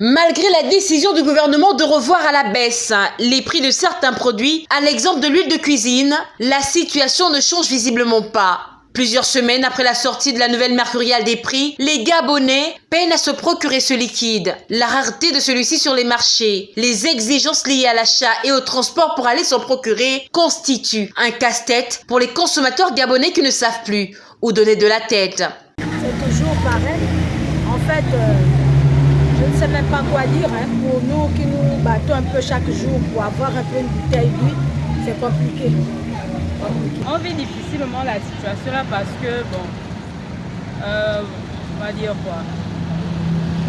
Malgré la décision du gouvernement de revoir à la baisse les prix de certains produits, à l'exemple de l'huile de cuisine, la situation ne change visiblement pas. Plusieurs semaines après la sortie de la nouvelle mercuriale des prix, les Gabonais peinent à se procurer ce liquide. La rareté de celui-ci sur les marchés, les exigences liées à l'achat et au transport pour aller s'en procurer constituent un casse-tête pour les consommateurs gabonais qui ne savent plus où donner de la tête. C'est toujours pareil. En fait, euh, sais même pas quoi dire. Hein. Pour nous qui nous battons un peu chaque jour pour avoir un peu une bouteille d'huile, c'est compliqué. On vit difficilement la situation là parce que, bon, euh, on va dire quoi?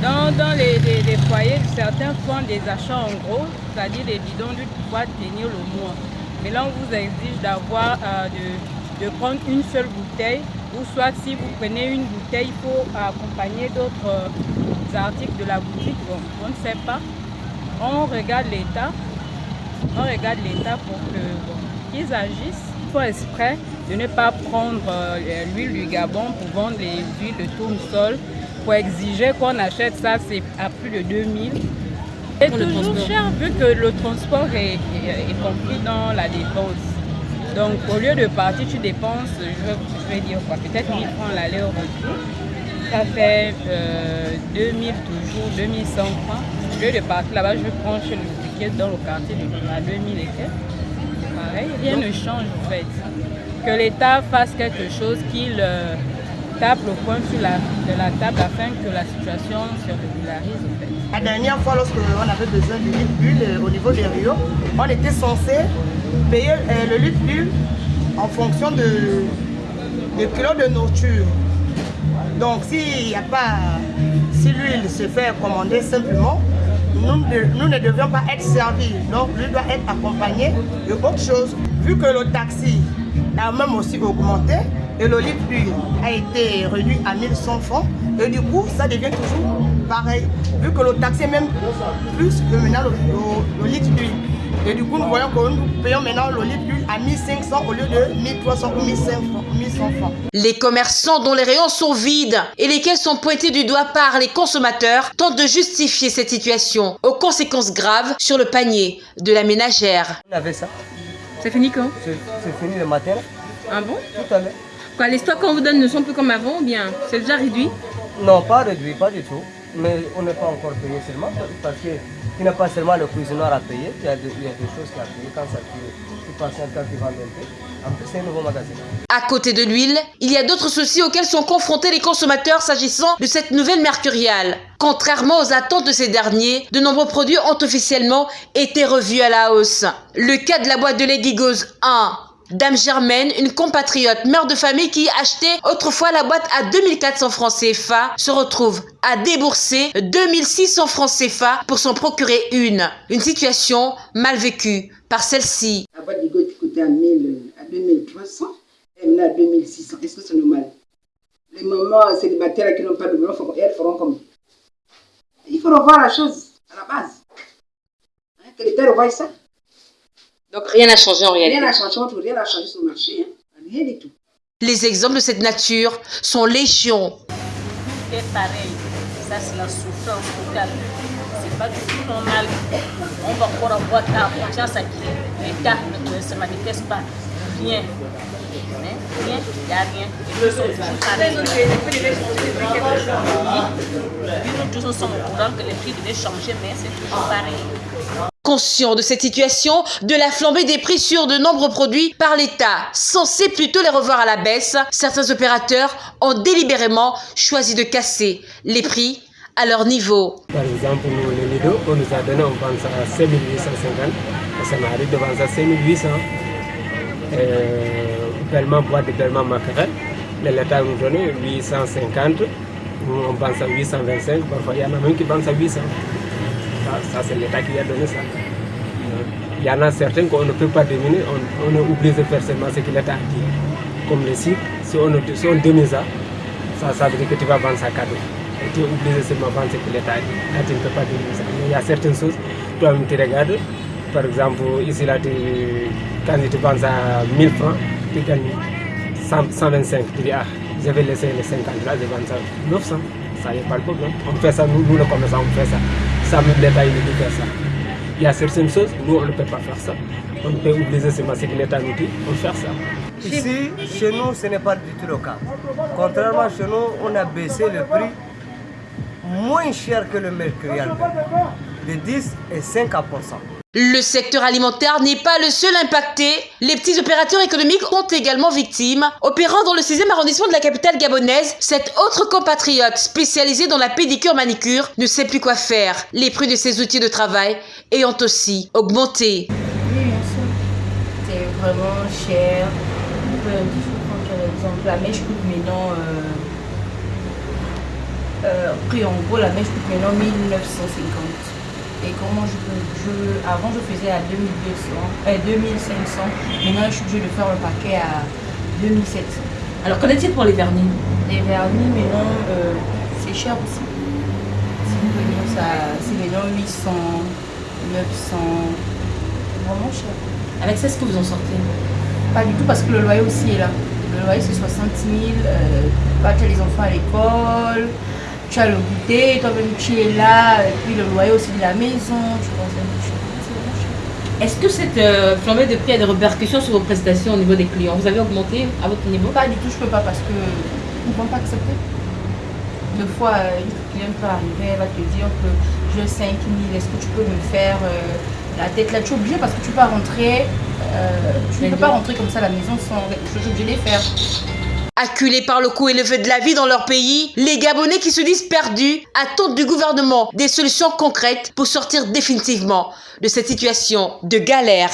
Dans, les, foyers, certains font des achats en gros, c'est-à-dire des bidons d'huile pour pouvoir tenir le mois. Mais là, on vous exige d'avoir, euh, de, prendre une seule bouteille, ou soit si vous prenez une bouteille, il faut accompagner d'autres euh, articles de la boutique. Bon, on ne sait pas. On regarde l'État, on regarde l'État pour qu'ils bon, agissent faut exprès de ne pas prendre euh, l'huile du Gabon pour vendre les huiles de tournesol, pour exiger qu'on achète ça, c'est à plus de 2000. C'est toujours cher vu que le transport est, compris dans la dépense. Donc au lieu de partir, tu dépenses, je, vais dire quoi, peut-être 1000 francs l'aller-retour. Ça fait 2000 euh, toujours, 2100 francs. Au lieu de partir là-bas, je prends chez le dans le quartier à 2000 et quelques rien ne change en fait. Que l'État fasse quelque chose, qu'il euh, tape le point sur la, de la table afin que la situation se régularise en fait. La dernière fois, lorsqu'on avait besoin de litre euh, au niveau des Rio, on était censé payer euh, le litre d'huile en fonction de, de kilos de nourriture. Donc s'il n'y a pas, si l'huile se fait commander simplement, nous, ne devions pas être servis. Donc, lui doit être accompagné de autre chose. Vu que le taxi a même aussi augmenté et le litre d'huile a été réduit à 1100 francs, et du coup, ça devient toujours pareil. Vu que le taxi est même plus que maintenant le, le litre d'huile. Et du coup, nous voyons que nous payons maintenant d'huile à 1500 au lieu de 1300 ou 1100 francs. Les commerçants dont les rayons sont vides et lesquels sont pointés du doigt par les consommateurs tentent de justifier cette situation aux conséquences graves sur le panier de la ménagère. On avait ça. C'est fini quand C'est fini le matin. Ah bon Tout à l'heure. Quoi, les stocks qu'on vous donne ne sont plus comme avant ou bien c'est déjà réduit? Non, pas réduit, pas du tout. Mais on n'est pas encore payé seulement parce que n'y a pas seulement le cuisinier à payer, il y, a des, choses qui à payer quand ça tu tu vends un peu. En plus, c'est un nouveau magasin. À côté de l'huile, il y a d'autres soucis auxquels sont confrontés les consommateurs s'agissant de cette nouvelle mercuriale. Contrairement aux attentes de ces derniers, de nombreux produits ont officiellement été revus à la hausse. Le cas de la boîte de lait Gigos 1 Dame Germaine, une compatriote mère de famille qui achetait autrefois la boîte à 2400 francs CFA, se retrouve à débourser 2600 francs CFA pour s'en procurer une. Une situation mal vécue par celle-ci. La boîte de coûtait à, 2300, elle est à 2600. Est-ce que c'est normal Les mamans célibataires qui n'ont pas de boulot, elles feront comme Il faut revoir la chose à la base. Hein, que l'État revoie ça. Donc rien n'a changé en réalité. Rien n'a changé, rien n'a changé sur le marché, hein. rien du tout. Les exemples de cette nature sont légion. C'est pareil, ça c'est la souffrance totale. C'est pas du tout normal. On va encore avoir ta confiance à qui? l'État ne se manifeste pas. Rien. Rien, il n'y a rien. Et nous sommes toujours pareils. nous tous sommes au courant que les prix devaient changer, mais c'est toujours pareil. Conscient de cette situation, de la flambée des prix sur de nombreux produits par l'État, censé plutôt les revoir à la baisse, certains opérateurs ont délibérément choisi de casser les prix à leur niveau. Par exemple, les Lido, on nous a donné, on pense à 5850, ça m'arrive de vendre à 5800. Euh, paiement boîte de paiement maquerelle, l'État nous donne 850, on pense à 825, parfois il y en a même qui pensent à 800 ça, c'est l'État qui a donné ça. Il y en a certains qu'on ne peut pas dominer, on, on oublie de faire seulement ce que l'État a dit. Comme le si on, si on ça, ça, veut dire que tu vas vendre ça cadeau. Et tu es obligé seulement de vendre ce que l'État dit. Là, tu ne peux pas dominer ça. Mais il y a certaines choses, toi tu regardes, par exemple, ici, là, tu, quand tu vends à 1000 francs, tu gagnes 125. Tu dis, ah, je vais laisser les 50 là, je vends ça 900. Ça a pas de problème. On fait ça, nous, nous le commerçants, on fait ça. Ça il ça. Il y a certaines choses, nous on ne peut pas faire ça. On peut seulement ce que l'État nous dit pour faire ça. Ici, chez nous, ce n'est pas du tout le cas. Contrairement chez nous, on a baissé le prix moins cher que le mercurial, de 10 et 5 à le secteur alimentaire n'est pas le seul impacté. Les petits opérateurs économiques sont également victimes. Opérant dans le 6e arrondissement de la capitale gabonaise, cet autre compatriote spécialisé dans la pédicure-manicure ne sait plus quoi faire. Les prix de ses outils de travail ayant aussi augmenté. Oui. C'est vraiment cher. Par exemple la mèche coûte maintenant... Euh, euh, en gros, la mèche coûte maintenant 1950. Et comment je peux. Je, avant, je faisais à 2200, euh, 2500. Maintenant, je suis obligée de faire un paquet à 2700. Alors, qu'en est-il pour les vernis? Les vernis, maintenant, euh, c'est cher aussi. C'est maintenant 800, 900. Vraiment cher. Avec ça, est-ce que vous en sortez? Pas du tout, parce que le loyer aussi est là. Le loyer, c'est 60 000. Euh, pas les enfants à l'école tu as le goûter, toi-même tu es là, et puis le loyer aussi de la maison, tu Est-ce que cette euh, flambée de prix a des répercussions sur vos prestations au niveau des clients? Vous avez augmenté à votre niveau? Pas du tout, je ne peux pas parce que ne vont pas accepter. Deux fois, euh, une cliente peut arriver, elle va te dire que j'ai 5 000, est-ce que tu peux me faire euh, la tête? Là Tu es obligé parce que tu peux rentrer, tu ne peux pas rentrer comme ça à la maison sans. Je suis obligée de les faire. Acculés par le coût élevé de la vie dans leur pays, les Gabonais qui se disent perdus attendent du gouvernement des solutions concrètes pour sortir définitivement de cette situation de galère.